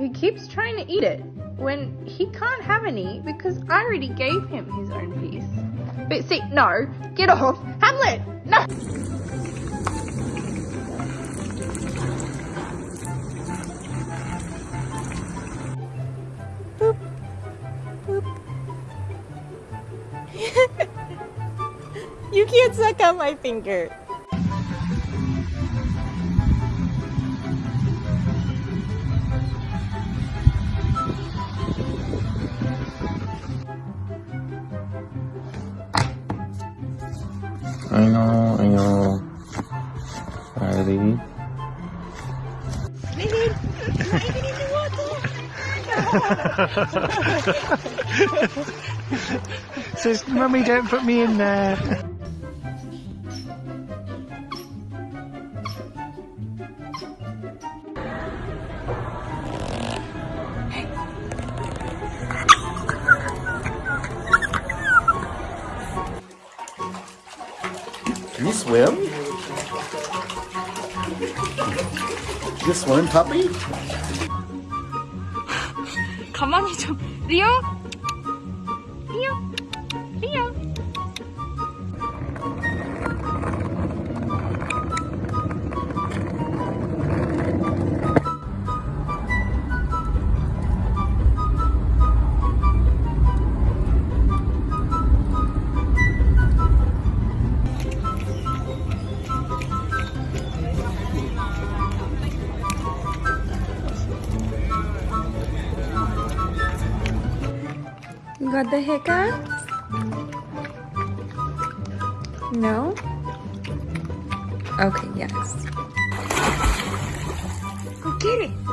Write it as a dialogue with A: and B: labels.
A: he keeps trying to eat it when he can't have any because I already gave him his own piece. But see, no, get off. Hamlet, no!
B: You can't suck on my finger.
C: I know, I know. Riley.
D: Says, Mummy, don't put me in there.
C: you swim? Can you swim, puppy?
A: 가만히 좀. 리오? 리오?
B: Got the hiccups? No? Okay, yes. Go get it.